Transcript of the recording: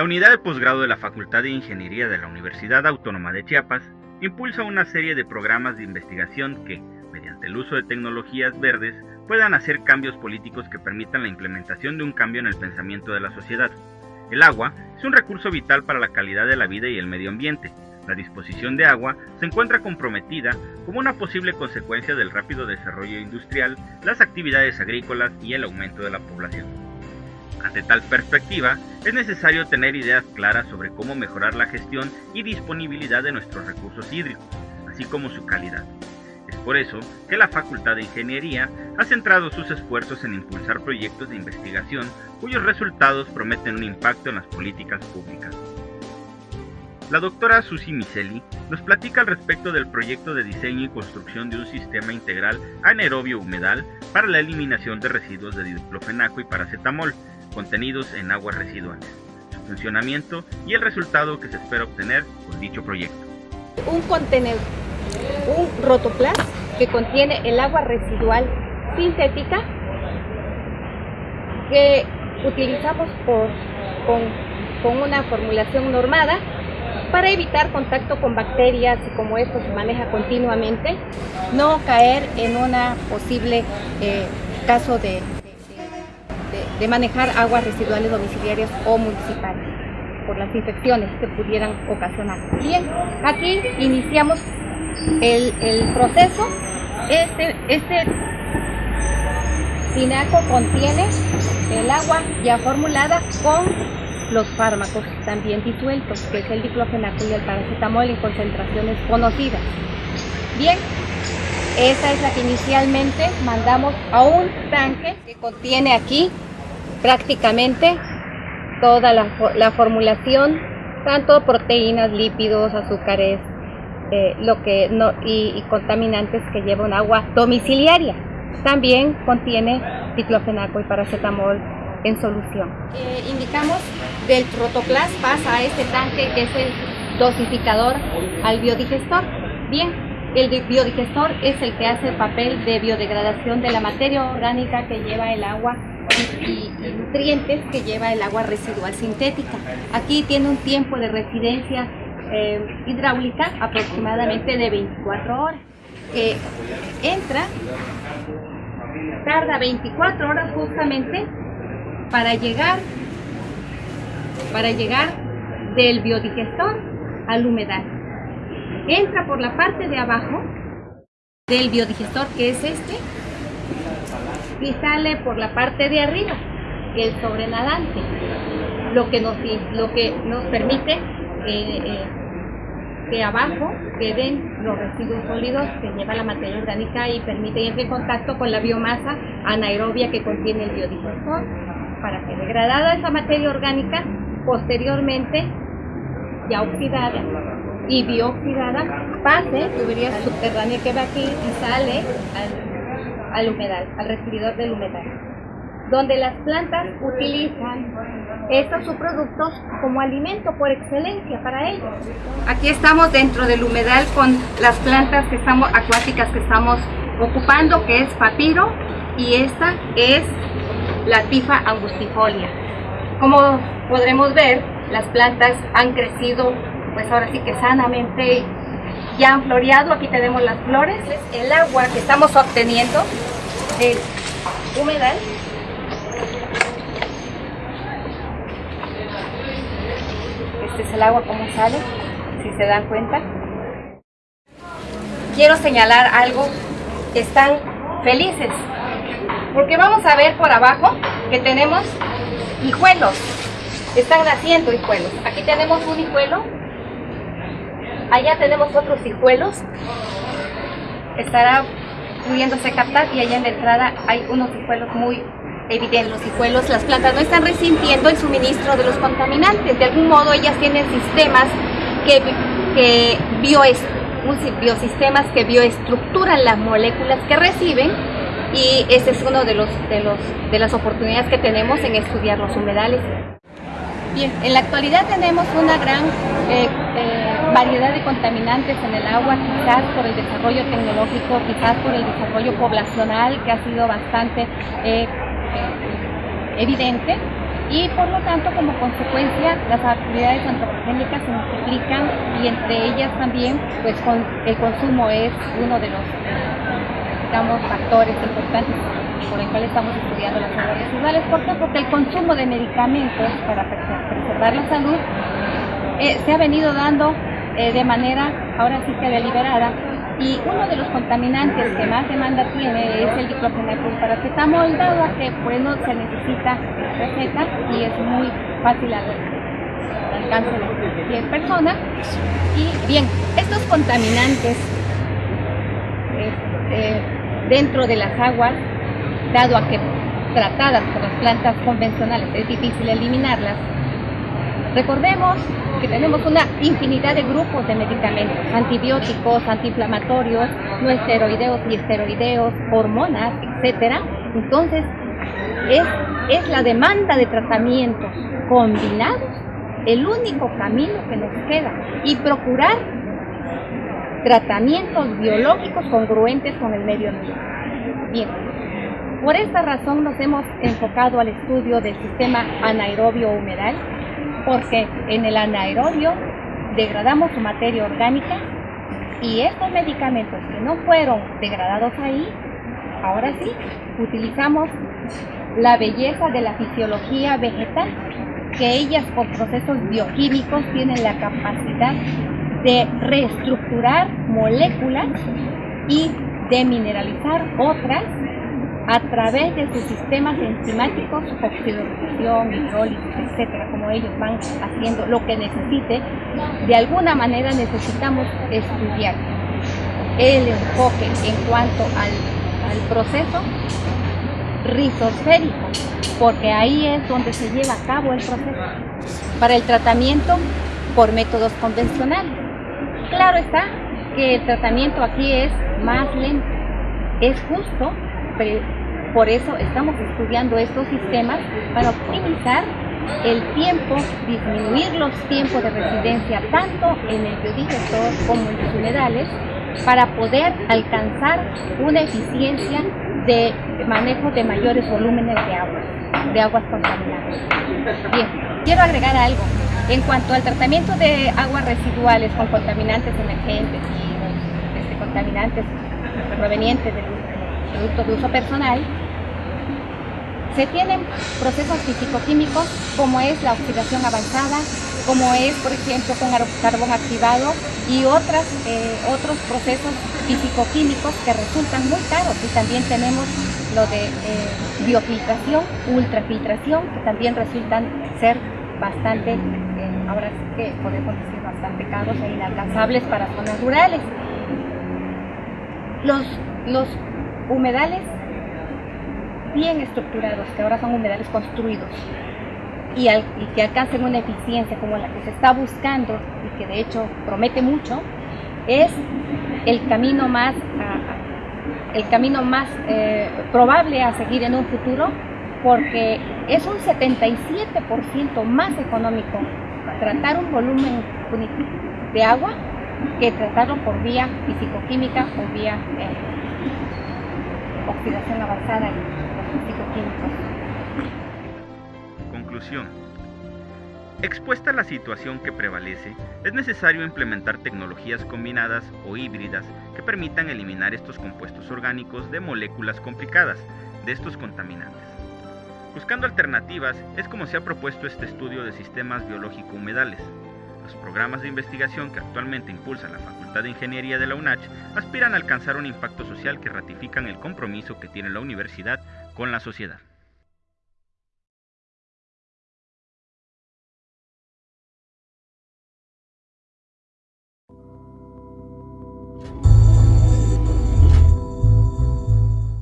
La unidad de posgrado de la Facultad de Ingeniería de la Universidad Autónoma de Chiapas impulsa una serie de programas de investigación que, mediante el uso de tecnologías verdes, puedan hacer cambios políticos que permitan la implementación de un cambio en el pensamiento de la sociedad. El agua es un recurso vital para la calidad de la vida y el medio ambiente. La disposición de agua se encuentra comprometida como una posible consecuencia del rápido desarrollo industrial, las actividades agrícolas y el aumento de la población. Ante tal perspectiva, es necesario tener ideas claras sobre cómo mejorar la gestión y disponibilidad de nuestros recursos hídricos, así como su calidad. Es por eso que la Facultad de Ingeniería ha centrado sus esfuerzos en impulsar proyectos de investigación cuyos resultados prometen un impacto en las políticas públicas. La doctora Susi Miseli nos platica al respecto del proyecto de diseño y construcción de un sistema integral anaerobio humedal para la eliminación de residuos de diclofenaco y paracetamol contenidos en aguas residuales, su funcionamiento y el resultado que se espera obtener con dicho proyecto. Un contenedor, un rotoplas que contiene el agua residual sintética que utilizamos con, una formulación normada para evitar contacto con bacterias y como esto se maneja continuamente, no caer en una posible eh, caso de de manejar aguas residuales domiciliarias o municipales por las infecciones que pudieran ocasionar. Bien, aquí iniciamos el, proceso. Este, este tinaco contiene el agua ya formulada con los fármacos también disueltos, que es el diclofenaco y el paracetamol en concentraciones conocidas. Bien, esta es la que inicialmente mandamos a un tanque que contiene aquí prácticamente toda la, formulación, tanto proteínas, lípidos, azúcares, eh, lo que y, contaminantes que lleva un agua domiciliaria. También contiene diclofenaco y paracetamol en solución. Eh, indicamos del protoplas pasa a este tanque que es el dosificador al biodigestor. Bien, el biodigestor es el que hace el papel de biodegradación de la materia orgánica que lleva el agua nutrientes que lleva el agua residual sintética. Aquí tiene un tiempo de residencia eh, hidráulica aproximadamente de 24 horas. entra, tarda 24 horas justamente para llegar, para llegar del biodigestor al humedal. Entra por la parte de abajo del biodigestor que es este y sale por la parte de arriba, el sobrenadante, lo que nos, lo que nos permite eh, eh, que abajo queden los residuos sólidos que lleva la materia orgánica y permite entrar en contacto con la biomasa anaerobia que contiene el biodigestor para que degradada esa materia orgánica posteriormente ya oxidada y bioxidada pase tubería subterránea que va aquí y sale al al humedal, al recibidor del humedal, donde las plantas utilizan estos subproductos como alimento por excelencia para ellos. Aquí estamos dentro del humedal con las plantas que estamos, acuáticas que estamos ocupando, que es papiro, y esta es la tifa angustifolia. Como podremos ver, las plantas han crecido, pues ahora sí que sanamente ya han floreado, aquí tenemos las flores. El agua que estamos obteniendo del humedal Este es el agua como sale, si se dan cuenta. Quiero señalar algo, están felices, porque vamos a ver por abajo que tenemos hijuelos, están naciendo hijuelos. Aquí tenemos un hijuelo Allá tenemos otros hijuelos. Estará pudiéndose captar y allá en la entrada hay unos hijuelos muy evidentes. Los hijuelos, las plantas no están resintiendo el suministro de los contaminantes. De algún modo ellas tienen sistemas que, que biosistemas que bioestructuran las moléculas que reciben y ese es uno de los, de los de las oportunidades que tenemos en estudiar los humedales. Bien, en la actualidad tenemos una gran eh, variedad de contaminantes en el agua, quizás por el desarrollo tecnológico, quizás por el desarrollo poblacional que ha sido bastante eh, evidente. y por lo tanto como consecuencia las actividades antropogénicas se multiplican y entre ellas también pues con, el consumo es uno de los digamos, factores importantes por el cual estamos estudiando las aguas residuales. ¿Por qué? Porque el consumo de medicamentos para preservar la salud eh, se ha venido dando eh, de manera ahora sí que deliberada y uno de los contaminantes que más demanda tiene es el diclofenaco paracetamol, dado que pues no se necesita receta y es muy fácil al alcance de cualquier persona. Y bien, estos contaminantes eh, dentro de las aguas, dado a que tratadas por las plantas convencionales es difícil eliminarlas, recordemos que tenemos una infinidad de grupos de medicamentos, antibióticos, antiinflamatorios, no esteroideos y esteroideos, hormonas, etcétera. Entonces, es, es la demanda de tratamientos combinados el único camino que nos queda y procurar tratamientos biológicos congruentes con el medio ambiente. Bien, por esta razón nos hemos enfocado al estudio del sistema anaerobio humedal porque en el anaerobio degradamos su materia orgánica y estos medicamentos que no fueron degradados ahí, ahora sí, utilizamos la belleza de la fisiología vegetal, que ellas por procesos bioquímicos tienen la capacidad de reestructurar moléculas y de mineralizar otras a través de sus sistemas enzimáticos, oxidación, hidrólisis, etcétera, como ellos van haciendo lo que necesite, de alguna manera necesitamos estudiar el enfoque en cuanto al, al proceso rizosférico, porque ahí es donde se lleva a cabo el proceso para el tratamiento por métodos convencionales. Claro está que el tratamiento aquí es más lento, es justo por eso estamos estudiando estos sistemas para optimizar el tiempo, disminuir los tiempos de residencia tanto en el biodigestor como en los humedales para poder alcanzar una eficiencia de manejo de mayores volúmenes de aguas, de aguas contaminadas. Bien, quiero agregar algo. En cuanto al tratamiento de aguas residuales con contaminantes emergentes y este, contaminantes provenientes de productos de uso personal, se tienen procesos físico-químicos como es la oxidación avanzada, como es, por ejemplo, con carbón activado y otras, eh, otros procesos físico-químicos que resultan muy caros. Y también tenemos lo de eh, biofiltración, ultrafiltración, que también resultan ser bastante, eh, ahora sí que podemos decir bastante caros e inalcanzables para zonas rurales. Los, los humedales bien estructurados, que ahora son humedales construidos, y, que alcancen una eficiencia como la que se está buscando y que de hecho promete mucho, es el camino más, el camino más eh, probable a seguir en un futuro porque es un 77% más económico tratar un volumen de agua que tratarlo por vía fisicoquímica o vía eh, oxidación avanzada Conclusión. Expuesta a la situación que prevalece, es necesario implementar tecnologías combinadas o híbridas que permitan eliminar estos compuestos orgánicos de moléculas complicadas de estos contaminantes. Buscando alternativas es como se ha propuesto este estudio de sistemas biológico-humedales, los programas de investigación que actualmente impulsa la Facultad de Ingeniería de la UNACH aspiran a alcanzar un impacto social que ratifican el compromiso que tiene la universidad con la sociedad.